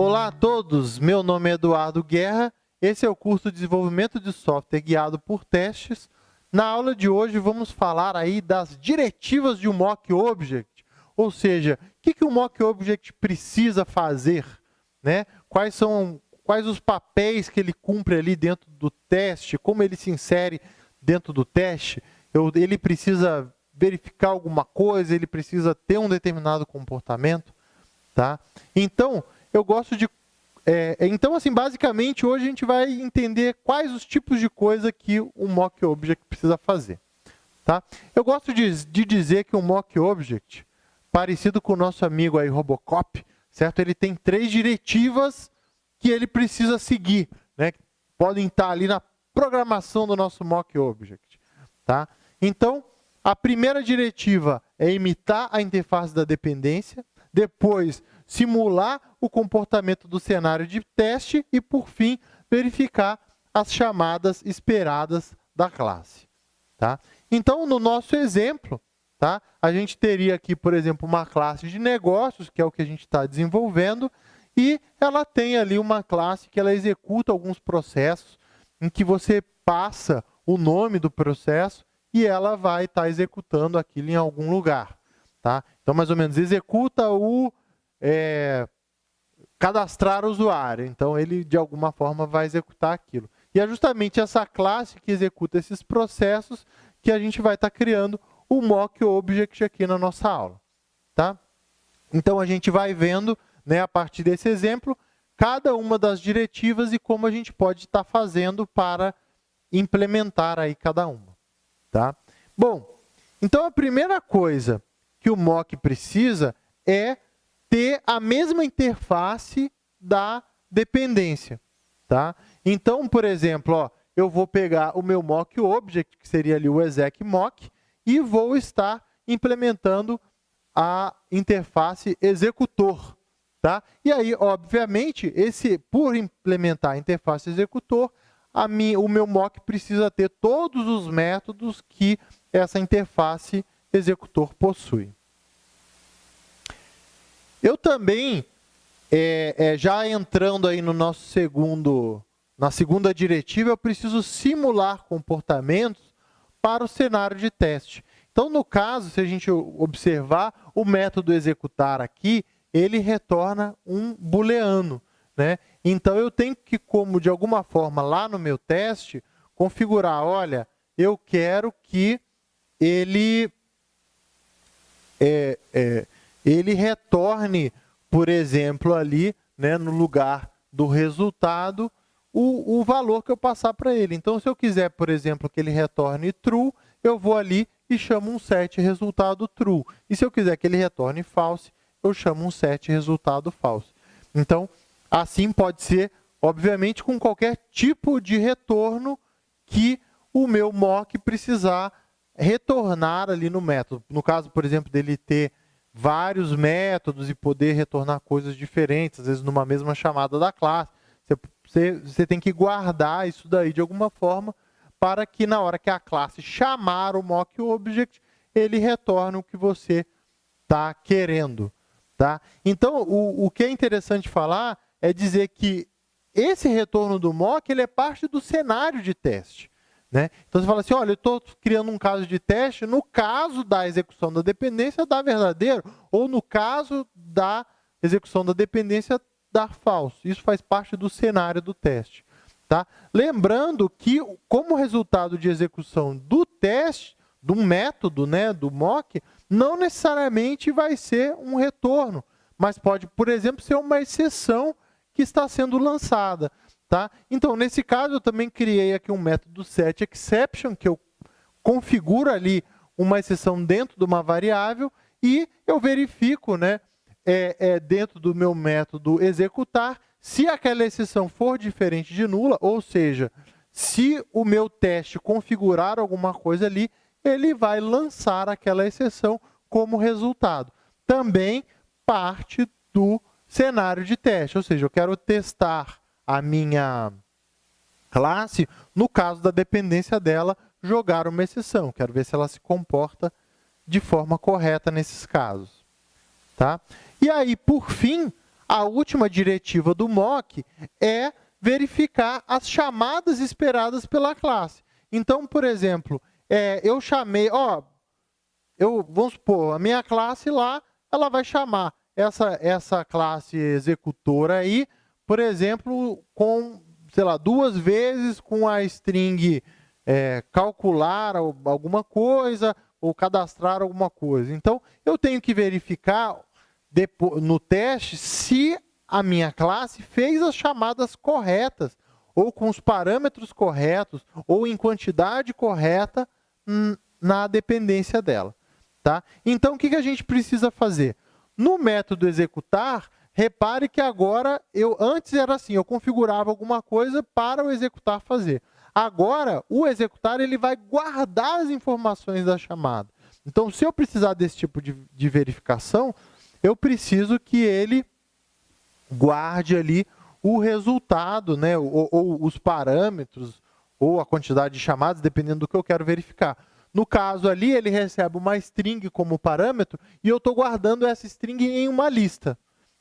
Olá a todos, meu nome é Eduardo Guerra, esse é o curso de Desenvolvimento de Software Guiado por Testes. Na aula de hoje vamos falar aí das diretivas de um Mock Object, ou seja, o que, que o Mock Object precisa fazer, né? quais são quais os papéis que ele cumpre ali dentro do teste, como ele se insere dentro do teste, Eu, ele precisa verificar alguma coisa, ele precisa ter um determinado comportamento. Tá? Então, eu gosto de... É, então, assim, basicamente, hoje a gente vai entender quais os tipos de coisa que o mock object precisa fazer. Tá? Eu gosto de, de dizer que o mock object, parecido com o nosso amigo aí, Robocop, certo? ele tem três diretivas que ele precisa seguir, né? podem estar ali na programação do nosso mock object. Tá? Então, a primeira diretiva é imitar a interface da dependência, depois simular o comportamento do cenário de teste e, por fim, verificar as chamadas esperadas da classe. Tá? Então, no nosso exemplo, tá, a gente teria aqui, por exemplo, uma classe de negócios, que é o que a gente está desenvolvendo, e ela tem ali uma classe que ela executa alguns processos em que você passa o nome do processo e ela vai estar tá executando aquilo em algum lugar. Tá? Então, mais ou menos, executa o é, cadastrar o usuário. Então, ele, de alguma forma, vai executar aquilo. E é justamente essa classe que executa esses processos que a gente vai estar criando o mock object aqui na nossa aula. Tá? Então, a gente vai vendo, né, a partir desse exemplo, cada uma das diretivas e como a gente pode estar fazendo para implementar aí cada uma. Tá? Bom, então a primeira coisa que o mock precisa é ter a mesma interface da dependência. Tá? Então, por exemplo, ó, eu vou pegar o meu mock object, que seria ali o exec mock, e vou estar implementando a interface executor. Tá? E aí, obviamente, esse, por implementar a interface executor, a minha, o meu mock precisa ter todos os métodos que essa interface executor possui. Eu também, é, é, já entrando aí no nosso segundo, na segunda diretiva, eu preciso simular comportamentos para o cenário de teste. Então, no caso, se a gente observar, o método executar aqui, ele retorna um booleano. Né? Então, eu tenho que, como de alguma forma, lá no meu teste, configurar, olha, eu quero que ele é, é, ele retorne, por exemplo, ali, né, no lugar do resultado, o, o valor que eu passar para ele. Então, se eu quiser, por exemplo, que ele retorne true, eu vou ali e chamo um set resultado true. E se eu quiser que ele retorne false, eu chamo um set resultado false. Então, assim pode ser, obviamente, com qualquer tipo de retorno que o meu mock precisar retornar ali no método. No caso, por exemplo, dele ter vários métodos e poder retornar coisas diferentes, às vezes numa mesma chamada da classe. Você, você, você tem que guardar isso daí de alguma forma para que na hora que a classe chamar o mock object, ele retorne o que você está querendo. Tá? Então, o, o que é interessante falar é dizer que esse retorno do mock ele é parte do cenário de teste. Né? Então, você fala assim, olha, eu estou criando um caso de teste, no caso da execução da dependência, dá verdadeiro, ou no caso da execução da dependência, dá falso. Isso faz parte do cenário do teste. Tá? Lembrando que, como resultado de execução do teste, do método, né, do mock, não necessariamente vai ser um retorno, mas pode, por exemplo, ser uma exceção que está sendo lançada. Tá? Então, nesse caso, eu também criei aqui um método setException, que eu configuro ali uma exceção dentro de uma variável e eu verifico né, é, é, dentro do meu método executar se aquela exceção for diferente de nula, ou seja, se o meu teste configurar alguma coisa ali, ele vai lançar aquela exceção como resultado. Também parte do cenário de teste, ou seja, eu quero testar a minha classe, no caso da dependência dela, jogar uma exceção. Quero ver se ela se comporta de forma correta nesses casos. Tá? E aí, por fim, A última diretiva do mock é verificar as chamadas esperadas pela classe. Então, por exemplo, é, eu chamei, ó, eu, vamos supor, a minha classe lá, ela vai chamar essa, essa classe executora aí, por exemplo, com, sei lá, duas vezes com a string é, calcular alguma coisa ou cadastrar alguma coisa. Então, eu tenho que verificar no teste se a minha classe fez as chamadas corretas, ou com os parâmetros corretos, ou em quantidade correta na dependência dela. Tá? Então, o que a gente precisa fazer? No método executar, repare que agora, eu antes era assim, eu configurava alguma coisa para o executar fazer. Agora, o executar ele vai guardar as informações da chamada. Então, se eu precisar desse tipo de, de verificação, eu preciso que ele guarde ali o resultado, né, ou, ou, os parâmetros, ou a quantidade de chamadas, dependendo do que eu quero verificar. No caso ali, ele recebe uma string como parâmetro e eu estou guardando essa string em uma lista,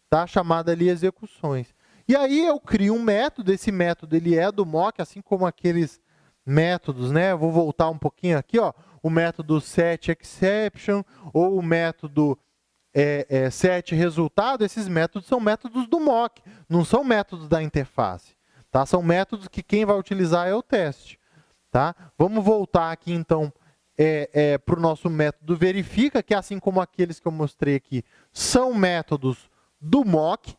tá? chamada ali execuções. E aí eu crio um método, esse método ele é do mock, assim como aqueles métodos, né? vou voltar um pouquinho aqui, ó, o método setException ou o método é, é, set resultado, esses métodos são métodos do mock, não são métodos da interface. Tá? São métodos que quem vai utilizar é o teste. Tá? Vamos voltar aqui, então, é, é, para o nosso método verifica, que assim como aqueles que eu mostrei aqui, são métodos do mock.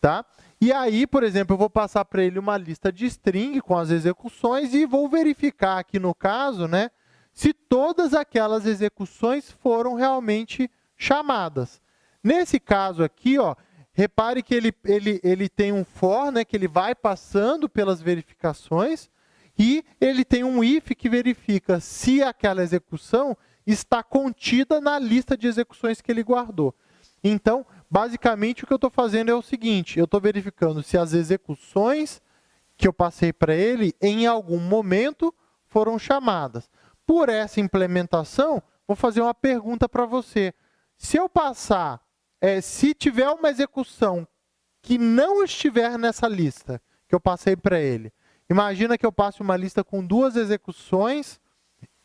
Tá? E aí, por exemplo, eu vou passar para ele uma lista de string com as execuções e vou verificar aqui no caso, né, se todas aquelas execuções foram realmente chamadas. Nesse caso aqui, ó, repare que ele, ele, ele tem um for, né, que ele vai passando pelas verificações, e ele tem um if que verifica se aquela execução está contida na lista de execuções que ele guardou. Então, basicamente, o que eu estou fazendo é o seguinte, eu estou verificando se as execuções que eu passei para ele, em algum momento, foram chamadas. Por essa implementação, vou fazer uma pergunta para você. Se eu passar, é, se tiver uma execução que não estiver nessa lista que eu passei para ele, imagina que eu passe uma lista com duas execuções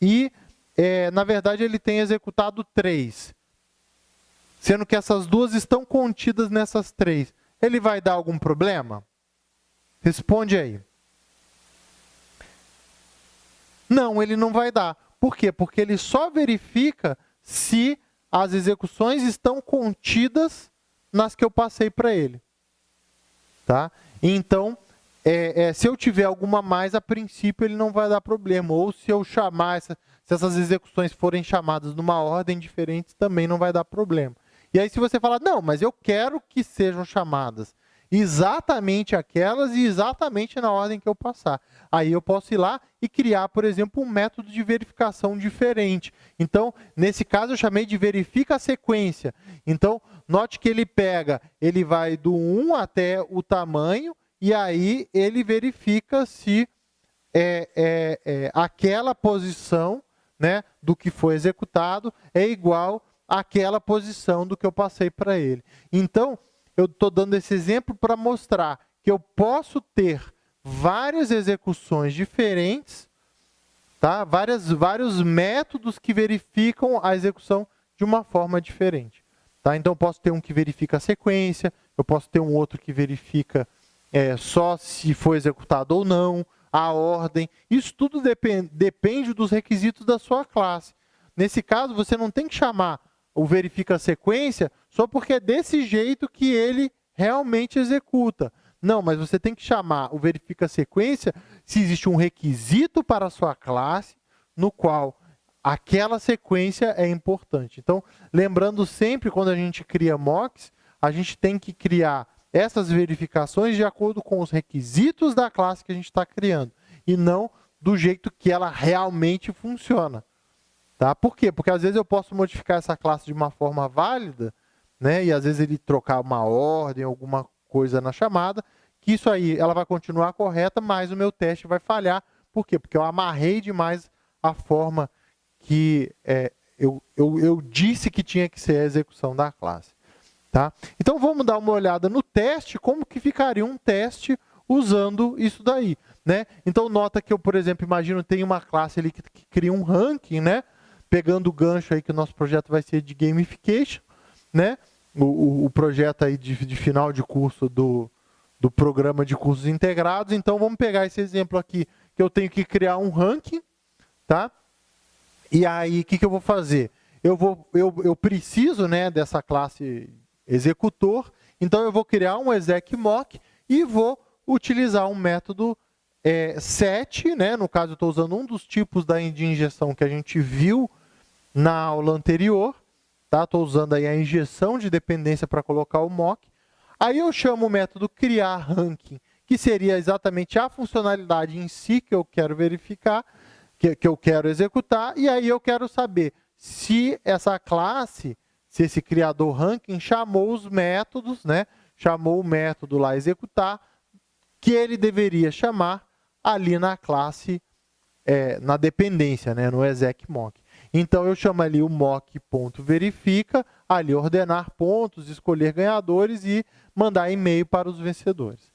e, é, na verdade, ele tem executado três, sendo que essas duas estão contidas nessas três. Ele vai dar algum problema? Responde aí. Não, ele não vai dar. Por quê? Porque ele só verifica se as execuções estão contidas nas que eu passei para ele. Tá? Então, é, é, se eu tiver alguma mais, a princípio ele não vai dar problema. Ou se eu chamar, essa, se essas execuções forem chamadas numa ordem diferente, também não vai dar problema. E aí se você falar, não, mas eu quero que sejam chamadas exatamente aquelas e exatamente na ordem que eu passar. Aí eu posso ir lá e criar, por exemplo, um método de verificação diferente. Então, nesse caso, eu chamei de verifica a sequência. Então, note que ele pega, ele vai do 1 até o tamanho, e aí ele verifica se é, é, é, aquela posição né, do que foi executado é igual àquela posição do que eu passei para ele. Então, eu estou dando esse exemplo para mostrar que eu posso ter várias execuções diferentes, tá? Várias, vários métodos que verificam a execução de uma forma diferente. Tá? Então, eu posso ter um que verifica a sequência, eu posso ter um outro que verifica é, só se foi executado ou não, a ordem. Isso tudo depend, depende dos requisitos da sua classe. Nesse caso, você não tem que chamar o verifica sequência só porque é desse jeito que ele realmente executa. Não, mas você tem que chamar o verifica sequência se existe um requisito para a sua classe no qual aquela sequência é importante. Então, lembrando sempre, quando a gente cria mocks, a gente tem que criar essas verificações de acordo com os requisitos da classe que a gente está criando, e não do jeito que ela realmente funciona. Tá? Por quê? Porque às vezes eu posso modificar essa classe de uma forma válida, né? e às vezes ele trocar uma ordem, alguma coisa na chamada, que isso aí ela vai continuar correta, mas o meu teste vai falhar. Por quê? Porque eu amarrei demais a forma que é, eu, eu, eu disse que tinha que ser a execução da classe. Tá? Então vamos dar uma olhada no teste, como que ficaria um teste usando isso daí. Né? Então nota que eu, por exemplo, imagino tem uma classe ali que, que cria um ranking, né? Pegando o gancho aí que o nosso projeto vai ser de gamification, né? o, o, o projeto aí de, de, final de curso do, do programa de cursos integrados. Então vamos pegar esse exemplo aqui, que eu tenho que criar um ranking, tá? E aí o que, que eu vou fazer? Eu, vou, eu, eu preciso né, dessa classe executor, então eu vou criar um exec mock e vou utilizar um método é, set, né? no caso eu estou usando um dos tipos da, de injeção que a gente viu na aula anterior, tá? Estou usando aí a injeção de dependência para colocar o mock. Aí eu chamo o método criar ranking, que seria exatamente a funcionalidade em si que eu quero verificar, que, que eu quero executar, e aí eu quero saber se essa classe se esse criador ranking chamou os métodos, né? chamou o método lá executar, que ele deveria chamar ali na classe, é, na dependência, né? no exec mock. Então, eu chamo ali o mock.verifica, ali ordenar pontos, escolher ganhadores e mandar e-mail para os vencedores.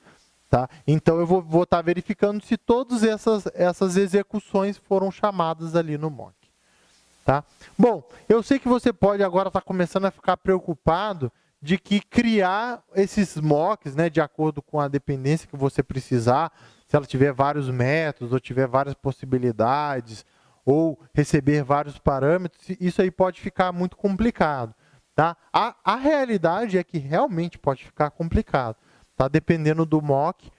Tá? Então, eu vou estar tá verificando se todas essas, essas execuções foram chamadas ali no mock. Tá? Bom, eu sei que você pode agora estar tá começando a ficar preocupado de que criar esses mocks, né, de acordo com a dependência que você precisar, se ela tiver vários métodos ou tiver várias possibilidades, ou receber vários parâmetros, isso aí pode ficar muito complicado. Tá? A, a realidade é que realmente pode ficar complicado. Tá? Dependendo do mock,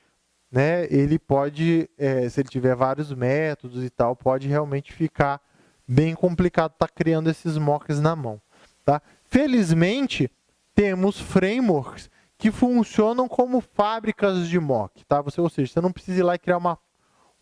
né, ele pode, é, se ele tiver vários métodos e tal, pode realmente ficar bem complicado estar tá criando esses mocks na mão. Tá? Felizmente, temos frameworks que funcionam como fábricas de mock. Tá? Você, ou seja, você não precisa ir lá e criar uma,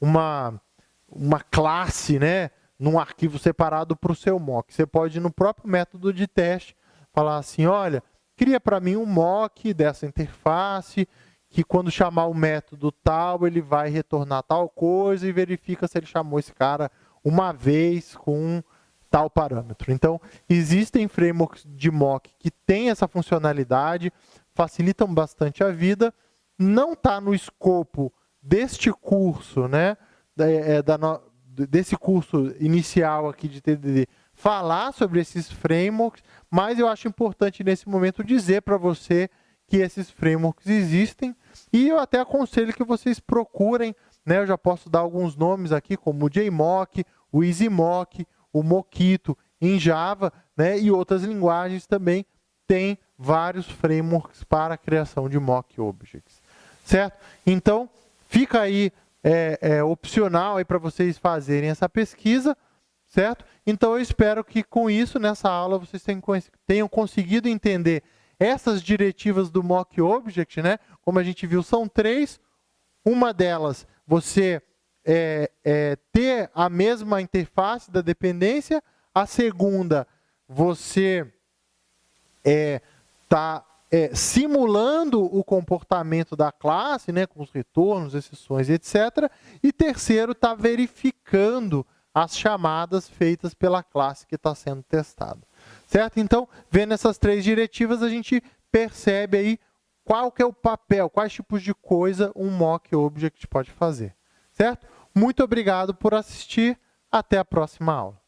uma, uma classe né, num arquivo separado para o seu mock. Você pode, no próprio método de teste, falar assim, olha, cria para mim um mock dessa interface, que quando chamar o método tal, ele vai retornar tal coisa e verifica se ele chamou esse cara uma vez com tal parâmetro. Então, existem frameworks de mock que têm essa funcionalidade, facilitam bastante a vida, não está no escopo deste curso, né, é, da, desse curso inicial aqui de TDD, falar sobre esses frameworks, mas eu acho importante nesse momento dizer para você que esses frameworks existem e eu até aconselho que vocês procurem, né, eu já posso dar alguns nomes aqui, como o JMock, o EasyMock, o Mockito em Java, né, e outras linguagens também têm vários frameworks para a criação de mock objects. Certo? Então, fica aí é, é, opcional para vocês fazerem essa pesquisa, certo? Então, eu espero que com isso, nessa aula, vocês tenham, conseguido entender essas diretivas do mock object, né? Como a gente viu, são três. Uma delas, você é, é, ter a mesma interface da dependência. A segunda, você é, é, simulando o comportamento da classe, né, com os retornos, exceções, etc. E terceiro, está verificando as chamadas feitas pela classe que está sendo testada. Certo? Então, vendo essas três diretivas, a gente percebe aí qual que é o papel, quais tipos de coisa um mock object pode fazer. Certo? Muito obrigado por assistir. Até a próxima aula.